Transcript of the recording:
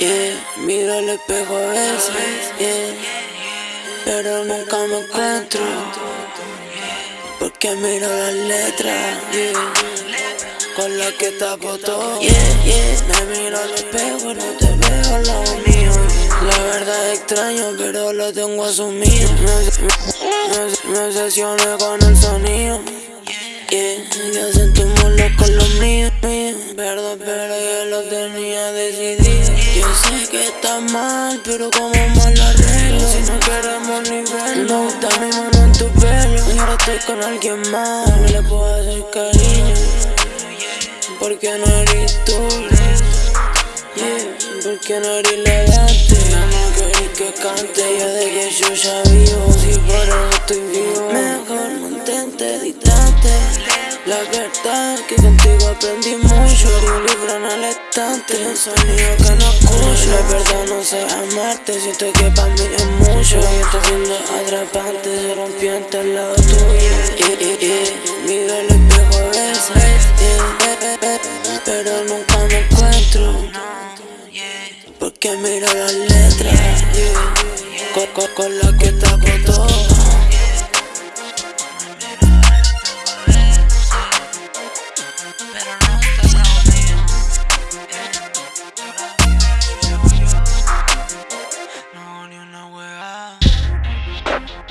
Miro el espejo a veces, pero nunca me encuentro. Porque miro las letras, con las que tapo todo. Me miro al espejo no te veo al lado mío. La verdad es extraño, pero lo tengo asumido. Me, me, obsesioné con el sonido. Pero como mal lo arreglo. Si no queremos ni verlo, gusta mi mano en tu pelo. Y ahora estoy con alguien más, no le puedo hacer cariño. Porque no eres tú yeah, Porque no eres elegante No, no querés que cante, ya de que yo ya vivo. Si por eso estoy vivo Mejor mantente distante. La verdad que contigo aprendí mucho un libro en el estante. Un sonido que no escucho amarte Siento que para mí es mucho. Y está siendo atrapante Se rompió entre el lado tuyo yeah, yeah, yeah. Miro el espejo a veces Pero nunca me encuentro. Porque miro las letras con, con, con la que tapo todo Yeah.